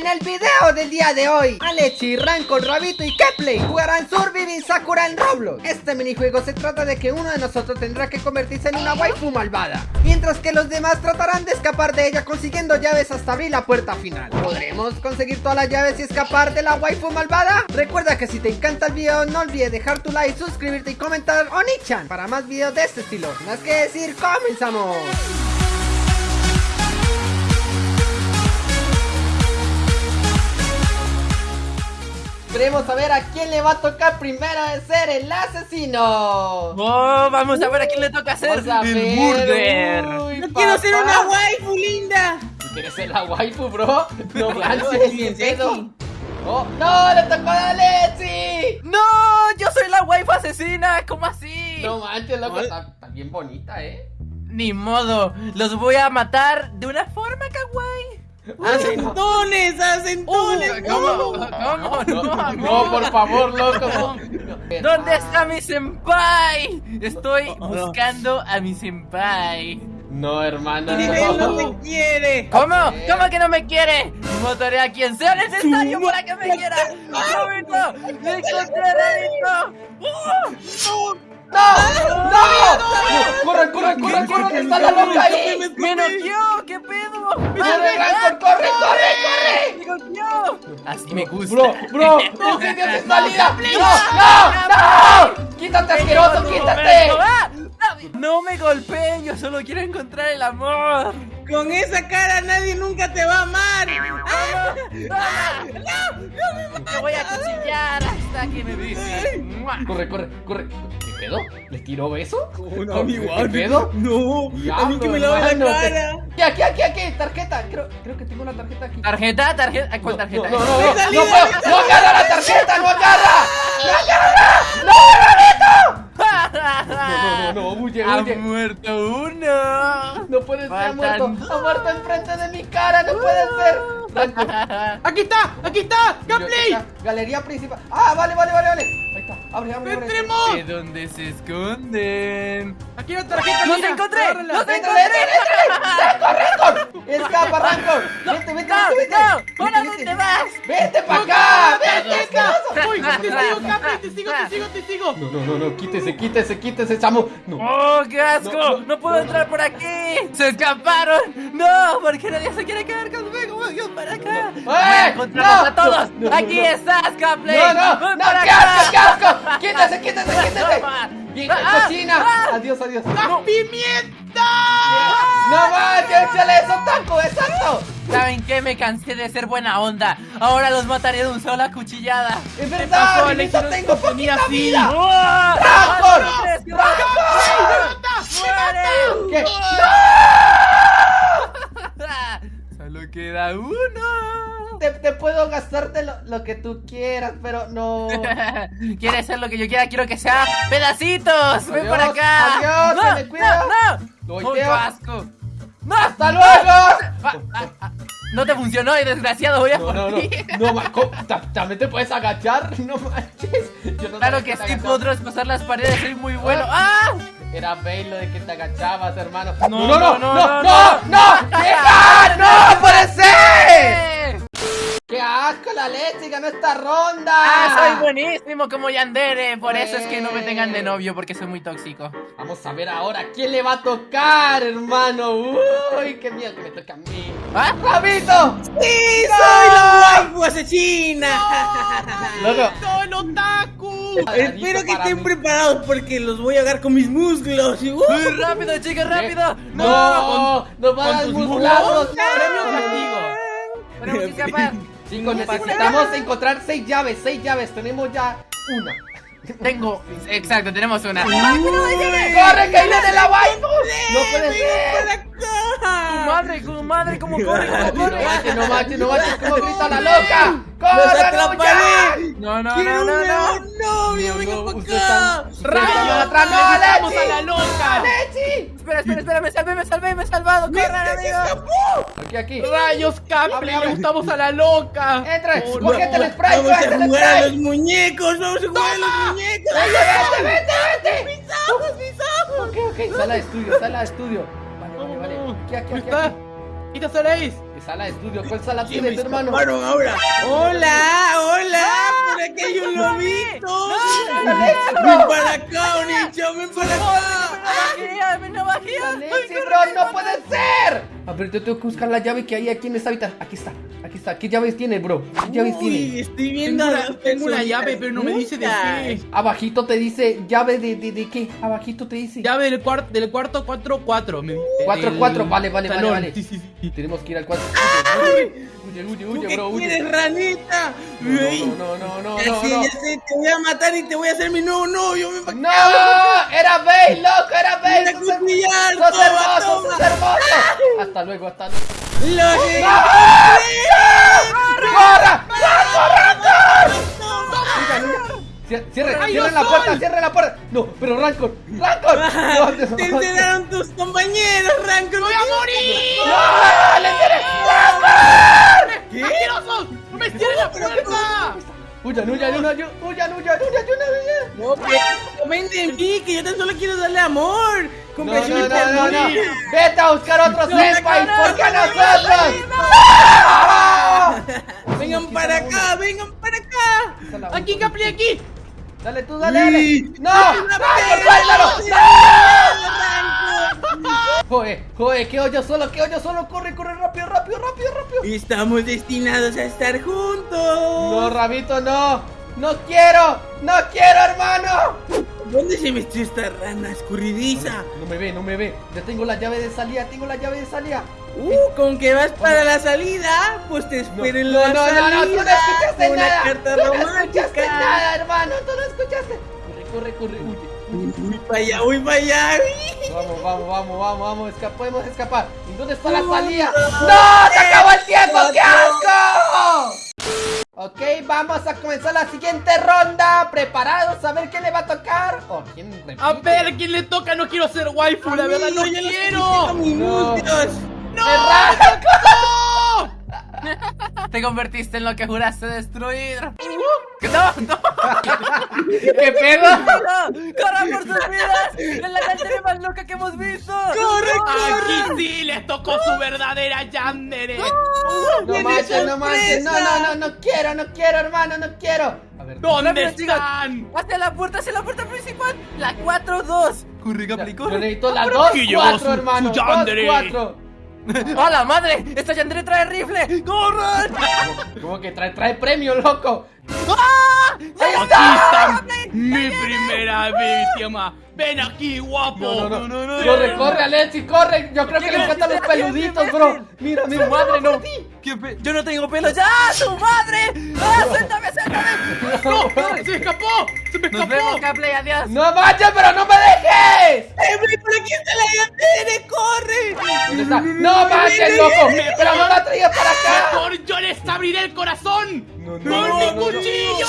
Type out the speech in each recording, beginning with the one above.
En el video del día de hoy, Alechi, Rancor, Rabito y Kepley jugarán Surviving Sakura en Roblox. Este minijuego se trata de que uno de nosotros tendrá que convertirse en una waifu malvada, mientras que los demás tratarán de escapar de ella consiguiendo llaves hasta abrir la puerta final. ¿Podremos conseguir todas las llaves y escapar de la waifu malvada? Recuerda que si te encanta el video, no olvides dejar tu like, suscribirte y comentar Onichan para más videos de este estilo. Más que decir, comenzamos. Veremos a ver a quién le va a tocar primero de ser el asesino. Oh, vamos a ver a quién le toca a el burger. uy, ¡No quiero ser una waifu linda! ¿Tú ¿Quieres ser la waifu, bro? No manches, sexy. Oh, ¡No! ¡Le tocó a Alexi! No, yo soy la waifu asesina, ¿cómo así? No manches, loco, está, está bien bonita, ¿eh? Ni modo, los voy a matar de una forma kawaii. ¡Acentones! ¡Acentones! ¿Cómo? ¿Cómo? No, No, por favor, loco. no. ¿Dónde está mi senpai? Estoy no. buscando a mi senpai. No, hermano. ¡Nivel no no. te quiere! ¿Cómo? ¿Cómo que no me quiere? Mataré a quien sea necesario para que me quiera. ¡Me encontré! ¡Oh! ¡No! ¡No! ¡Corre, corre, corre, corre! ¡Que está la loca ahí! ¡Me noqueó! ¿Qué pedo? ¡Corre, Rancor, corre, corre, corre! ¡Me noqueó! Así me gusta. Bro, bro, no se dio sin salida. ¡No, no, no! ¡Quítate, asqueroso, quítate! No me golpeen, yo solo quiero encontrar el amor. Con esa cara nadie nunca te va a amar. ¡Ah! ¡Ah! Te voy a cuchillar que me. Corre, corre, corre. ¿Qué pedo? ¿Le tiró beso? no, amigo, ¿Qué pedo? No, a mí que me lave la cara. Aquí, aquí, aquí, aquí, tarjeta. Creo, creo que tengo una tarjeta aquí. ¿Tarjeta? ¿Tarjeta? ¿Cuál tarjeta? No, no, no, no, ¡Me no, no, de puedo, mi no agarra la tarjeta, no agarra. No, no, no, huye, Ha huye. muerto uno. No puede ser, ha muerto, ha muerto enfrente de mi cara, no puede ser. ¡Aquí está! ¡Aquí está! ¡Gameplay! Galería principal. Ah, vale, vale, vale, vale. Ahí está, abre, abre, abre. ¡Entremos! ¿De dónde se esconden? ¡Aquí hay una tarjeta! ¡Los encontré! ¡Los encontré! vete. Rancor! Escapa, Rancor. Vete, vete, ¡No, vete, no! ¿Para Vete, dónde vete. vas? Vete para acá, vete. ¡Uy! ¡Te sigo, Capri! ¡Te sigo, te sigo, te sigo! No, no, no, no, quítese, quítese, quítese, chamo. No. ¡Oh, qué asco! No, No, no, puedo no, entrar por aquí! ¡Se escaparon! ¡No! ¿Por qué nadie se quiere quedar conmigo? ¡Vengan para acá! ¡Eh! ¡Voy a encontrarlos ¡No! a todos! No, no, ¡Aquí no. estás, Capley! No, no, ¡Ven no, qué asco, qué asco. Quítese, quítese, quítese. Vieja Ah, cochina. ah. Adiós, adiós. No. ¡Pimienta! No manches, échale eso, taco, exacto. ¿Saben qué? Me cansé de ser buena onda. Ahora los mataré de un sola cuchillada. Es verdad, Benito, tengo poquita vida. ¡Oh! ¡Rancor! ¿No crees que ¡Rancor! ¡Muere! ¿Qué? Solo queda uno. Te, te puedo gastarte lo, lo que tú quieras, pero no. ¿Quieres ser lo que yo quiera? Quiero que sea pedacitos. Ven Adiós, para acá. adiós, no, se me cuida. no, no. ¡Oh, qué asco. No, ¡Hasta luego! Ah, ah, ah. No te funcionó y desgraciado voy a No, no, no. No, ma- ¿cómo? ¿Ta- ¿También te puedes agachar? No manches. No Claro que sí, puedo traspasar las paredes, soy muy bueno. ¡Ah! Era Bale lo de que te agachabas, hermano. No, no, no, no, no, no, no, no. no, ¡Vieja! ¡No puede ser! ¡Qué asco la leche! ¡Ganó esta ronda! ¡Ah, soy buenísimo como Yandere! Por eso es que no me tengan de novio, porque soy muy tóxico. Vamos a ver ahora quién le va a tocar, hermano. Uy, qué miedo que me toca a mí. ¿Ah? ¡Rabito! ¡Sí, soy la waifu asesina! Loco. ¡Soy otaku! Paradito Espero que para estén mí. preparados porque los voy a agarrar con mis músculos. ¡Uh! ¡Uy, rápido, chicas, rápido! ¡No! ¡Nos van a con tus desmuscular! muslos. Premio castigo. Tenemos que. Chicos, necesitamos encontrar seis llaves, seis llaves. Tenemos ya una. Tengo, exacto, tenemos una. ¡Corre, que viene la waifu! ¡No puede ¡Ven ser! Tu madre, tu madre, ¿cómo corre? ¿Cómo No corre? no manches, no manches, cómo grita la loca. ¡Los ¡Corre, atraparé! No, no, ¡Quiero no, un no, no. nuevo novio! No, ¡Venga no, para acá! están- atrás. ¡No, ¡Vamos Alexi! a la loca! Espera, espera, espera, me salvé, me salvé, me he salvado. ¡Corran, amigo! Aquí, aquí. ¡Rayos, Capri! Abre, abre. ¡Estamos a la loca! Entra, Oh, cógete el no, spray, ¡Vamos a jugar a spray. los muñecos! ¡Vamos a jugar a los muñecos! Vete, vete, vete. ¡Mis ojos, mis ojos! Ok, ok, sala de estudio, sala de estudio. Vale, vale, vale. Aquí, aquí, aquí. está? aquí. Mi sala de estudio, ¿cuál sala ¿Quién tienes, hermano? ahora? Hola, hola, por aquí hay un lobito. Ven para acá, Onicho, ven para acá. Bro, no puede ser. A ver, yo tengo que buscar la llave que hay aquí en esta habitación. Aquí está, aquí está. ¿Qué llaves tiene, bro? ¿Qué llaves Uy, tiene? estoy viendo Tengo una, tengo una llave, pero no me dice de qué. Abajito te dice llave de, de, de qué? Abajito te dice. Llave del, cuar- del cuarto 4-4. me dice. Cuatro, El cuatro, vale, vale, vale, vale. Sí, sí, sí. Tenemos que ir al cuarto. Huye, huye, ¿Tú huye, bro, huye. quieres, ranita? No, no, no, no, no, no. te voy a matar y te voy a hacer mi nuevo novio. ¡No! ¡Era Bale, loco! ¡Era a ¡Sos hermoso! ¡Sos hermoso! Hasta luego, hasta luego. ¡Lo! ¡Corra! Cier- Cierre, ¡Ay, cierre no la puerta, soy! cierre la puerta. No, pero Rancor, Rancor. No, Te no. enteraron tus compañeros, Rancor. ¡Voy a morir! ¡No! ¡Le tiré! ¿Qué? ¡Asquerosos! ¡No me cierren la puerta! Huyan, huyan, huyan, huyan, huyan, huyan, huyan. No, que comenten en mí, que yo tan solo quiero darle amor. No, no, no, no, no. Vete a buscar otro senpai, ¿por qué nosotros? Vengan para acá, vengan para acá. ¡Aquí, Capri, aquí! Dale tú, dale, dale. ¡No! ¡Rancor, suéltalo! Joder, joder, qué hoyo solo, qué hoyo solo. Corre, corre, rápido, rápido, rápido, rápido. Estamos destinados a estar juntos. No, Rabito, no. No quiero, no quiero, hermano. ¿Dónde se metió esta rana escurridiza? No me ve, no me ve. Ya tengo la llave de salida, tengo la llave de salida. Uh, con que vas para la salida, pues te No, espero en no, la no, no, salida. no, tú no escuchaste nada. Carta tú no escuchaste nada, hermano. Tú no escuchaste. Corre, corre, corre, huye. Uy, para allá, uy, para allá. Vamos, vamos, vamos, vamos, vamos. Esca podemos escapar. ¿Y dónde está la salida? ¡No! ¡Se acabó el tiempo! ¡Qué asco! Ok, vamos a comenzar la siguiente ronda. ¿Preparados? A ver quién le va a tocar. ¿O quién repite? A ver, ¿quién le toca? No quiero ser waifu, la verdad, no quiero. cinco minutos. Te convertiste en lo que juraste destruir. ¡No, no! ¿Qué pedo? ¡No! ¡Corran por sus vidas! ¡Es la serie más loca que hemos visto! ¡Corre, Aquí sí les tocó su verdadera Yandere. No ¡Tiene manches, no manches. No, no, no, no quiero, no quiero, hermano, no quiero. A ver, ¿Dónde están? ¡Hacia la puerta, hacia la puerta principal! ¡La 4-2! ¡Corre, ya, Capri, yo corre! necesito cuatro, su- hermano. su Dos, yandere. cuatro. ¡A la madre! ¡Esta Yandere trae rifle! ¡Corran! ¿Cómo que trae, trae premio, loco? Aquí está mi primera víctima. Ven aquí, guapo. No, no, no. no, no, corre, no, corre, Alexi, corre. Yo creo que le encantan los peluditos, bro. Mira, mira. ¡Su madre no! ¿Qué pe- ¡Yo no tengo pelo ya! ¡Su madre! ¡Ah, suéltame, suéltame! ¡No! ¡Se escapó! ¡Se me ¡Nos vemos, escapó! Caplay! ¡Adiós! No manches, pero no me dejes. ¡Eh, ven, por aquí está la llantera! ¡Corre! No manches, loco. Pero no la traigas para acá. ¡Mejor yo les abriré el corazón! No, no, ¡Con no, mi no, no. cuchillo!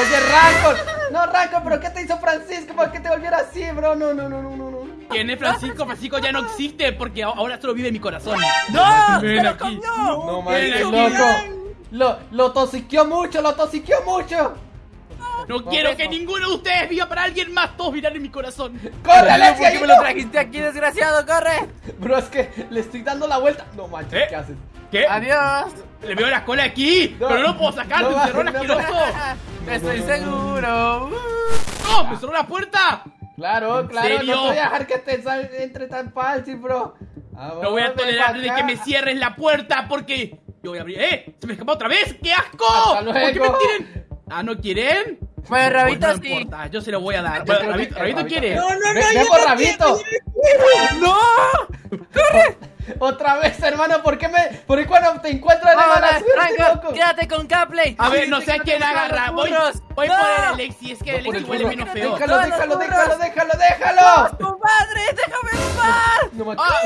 Oye, Rancor. No, Rancor, pero ¿qué te hizo Francisco para que te volviera así, bro? No, no, no, no, no. no. ¿Quién es Francisco? Francisco ya no existe porque ahora solo vive en mi corazón. ¡No! ¡Se lo comió! No manches, loco. Lo, lo tosiqueó mucho, lo tosiqueó mucho. No quiero que ninguno de ustedes viva para alguien más. Todos vivirán en mi corazón. ¡Corre, ¿Por qué ahí me lo trajiste aquí, desgraciado? ¡Corre! Bro, es que le estoy dando la vuelta. No manches, ¿Eh? ¿qué haces? ¿Qué? ¡Adiós! Le veo la cola aquí, No. pero no puedo sacar, No me va, encerró el no asqueroso. Estoy seguro. ¡No! ¡Me cerró la puerta! Claro, ¿En claro, serio? no te voy a dejar que te sal- entre tan fácil, bro. No voy a tolerar de que me cierres la puerta porque yo voy a abrir. ¡Eh! ¡Se me escapó otra vez! ¡Qué asco! ¿Por qué me tiren? ¿Ah, no quieren? Pues, Rabito, Pues no sí. importa, yo se lo voy a dar. Bueno, que Rabito, quiere. No, no, no, Ve- yo ve por no Rabito. quiero, ¡No! Otra vez, hermano, ¿por qué me.? ¿Por qué cuando te encuentro de loco? quédate con Capley. A ver, no sé a quién agarra. Voy, voy ¡No! por el Alexi, es que el Alexi el huele menos feo. Déjalo, déjalo, déjalo, déjalo, déjalo. ¡Tu madre! ¡Déjame en paz! No. ¡Ah!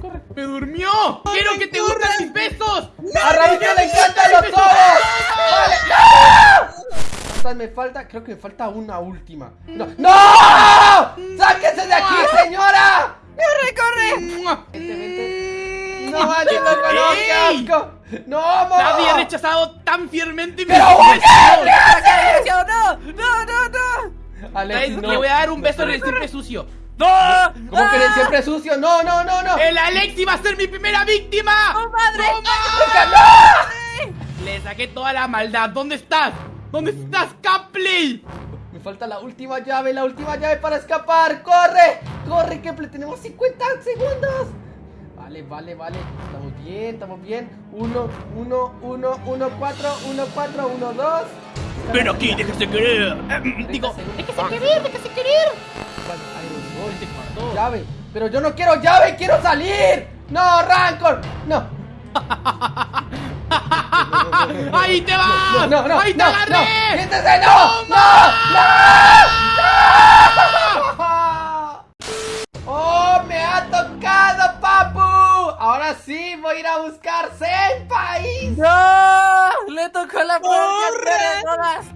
Corre. ¡Me durmió! ¡Quiero que te gustan mis besos! A Rabito le encantan los ojos. Vale. ¡No! ¿Cuántas me falta? Creo que me falta una última. ¡No! ¡No! ¡Sáquese de aquí, señora! ¡Corre, corre! No manches, loco, no, qué asco. No, amor. Nadie ha rechazado tan fielmente mi Pero. ¡No! ¡No, no, no! Alexis, no. Le voy a dar un beso en el siempre sucio. ¡No! ¿Cómo que eres siempre sucio? No, no, no, no. ¡El Alexi va a ser mi primera víctima! ¡Oh, madre! Le saqué toda la maldad. ¿Dónde estás? ¿Dónde estás, Capley? Me falta la última llave, la última llave para escapar. ¡Corre! ¡Corre, Keple! Tenemos 50 segundos. Vale, vale, vale. Estamos bien, estamos bien. 1, 1, 1, 1, 4, 1, 4, 1, 2. Ven aquí, déjese querer. Digo, déjese querer, déjese querer. Llave. Pero yo no quiero llave, quiero salir. No, Rancor. No. ¡Ahí te vas! No, no, ¡Ahí te no, agarré! no. ¡Siéntese, no! ¡No! ¡No! ¡Oh, me ha tocado, papu! Ahora sí voy a ir a buscar Senpais. ¡No! ¡Le tocó la ¡Corre! de todas!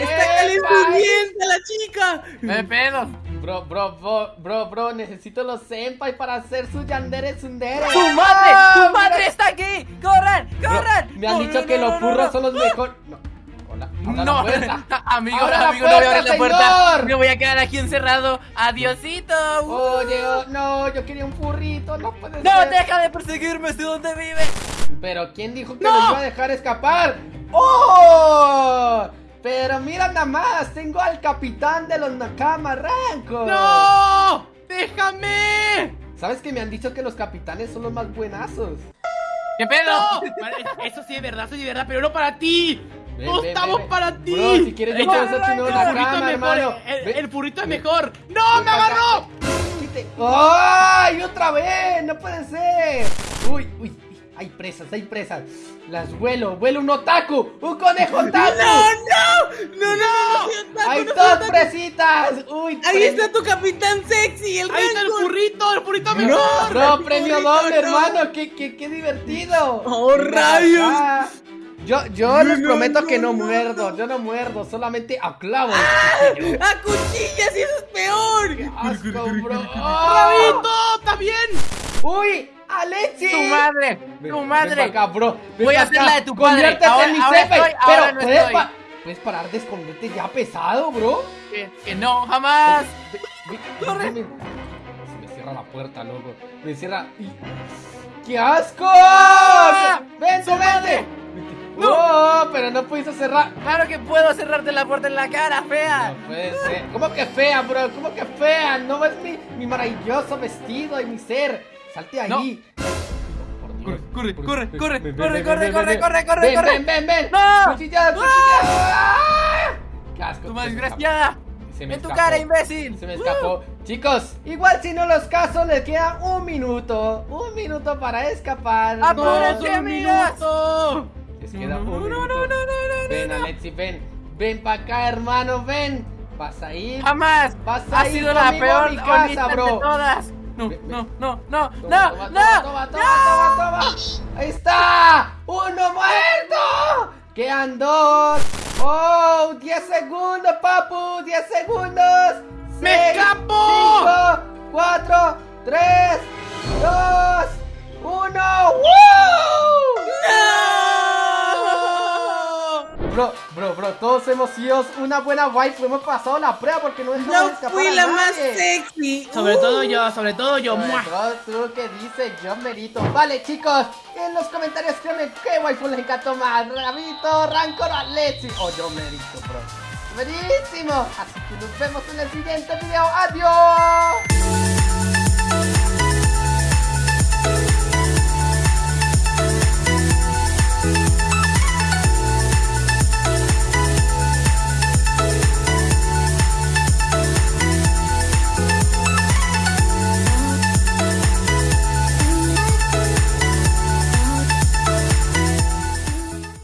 ¡Está calenturienta la chica! ¡Me pedo! Bro, bro, bro, bro, bro, necesito los senpai para hacer su yandere tsundere. ¡Tu madre! ¡Ah, ¡Tu mira! madre está aquí! ¡Corran! Bro, ¡Corran! me han dicho no, que no, los no. son los mejores. No. Hola, No, la puerta. amigo, Abra la amigo, no voy a abrir la puerta, puerta. señor. Me voy a quedar aquí encerrado. Adiosito. Oye, oh, no, yo quería un furrito, no puede No, ser. deja de perseguirme. ¿De dónde vives? Pero ¿quién dijo que ¡No! lo iba a dejar escapar? ¡Oh! Pero mira nada más, tengo al capitán de los Nakama Ranko. ¡No! ¡Déjame! ¿Sabes que me han dicho que los capitanes son los más buenazos? ¿Qué pedo? Eso sí es verdad, eso sí es verdad, pero no para ti. Ven, ¡No ven, estamos ven, para ti! Bro, si quieres yo No, te voy a hacer el furrito Nakama, es mejor, hermano. el, furrito es mejor. ¡No, me agarró! ¡Ay! ¡Otra vez! ¡No puede ser! ¡Uy, uy! Hay presas, hay presas. Las vuelo, vuelo un otaku, un conejo otaku. ¡No, no! ¡No, no, no! Hay no dos presitas. Uy, Ahí premio- está tu capitán sexy, el ¡Ahí está el furrito! ¡El furrito mejor! Bro, premio Furrito, doble, no. hermano. Qué, qué, qué divertido. Oh, rayos. acá. Yo, yo les no, prometo no, que no no. muerdo, yo no muerdo, solamente aclavo. ¡A cuchillas y eso es peor! Asco, bro. ¡Rabito! ¿Estás bien? ¡Uy! ¡Alexi! ¡Tu madre! Ven, ¡Tu ven madre! acá, bro. Ven Voy a hacer la de tu padre. Conviértete Ahora- en mi ahora senpai. estoy, Pero ahora no ¿puedes, estoy. pa- ¿puedes parar de esconderte ya pesado, bro? Que, que no, jamás. Corre. me cierra la puerta, loco. Me cierra. ¡Qué asco! ¡Vente, vente! No. ¡No! pero no pudiste cerrar. Claro que puedo cerrarte la puerta en la cara, fea. No puede ser. ¿Cómo que fea, bro? ¿Cómo que fea? No ves mi, mi maravilloso vestido y mi ser. Salte ahí. Corre, corre, corre, corre, corre, corre, ven, corre, ven. corre, Ven, corre. ven, ven, ven. ¡No! Cuchilla, cuchilla. Qué asco. Tu Se más me desgraciada. Se me En tu escapó. cara, imbécil. Se me escapó. Chicos, igual si no los caso, les queda un minuto. Un minuto para escapar. ¡Apúrense, ¡No, No, solo un amigas! minuto! les queda No, un no, minuto. no, no, no, no, Ven, no. Alexi, ven. Ven para acá, hermano, ven. Vas a ir. Jamás. Vas a Ha ir sido la peor mi casa, onita de bro. todas. No, no, no, no, Toma, no, toma, no. toma, toma, toma, toma. Ahí está. Uno muerto. Quedan dos. Oh, 10 segundos, papu. 10 segundos. ¡Me Seis, Bro, bro, bro, todos hemos sido una buena waifu. Hemos pasado la prueba porque no dejamos Yo escapar fui a la más sexy. Sobre Uh. todo yo, sobre todo yo. Bro, tú que dices, yo merito. Vale, chicos, en los comentarios créanme qué waifu les encantó más. Rabito, Rancor, Alexi o yo merito, bro. Buenísimo. Así que nos vemos en el siguiente video. Adiós.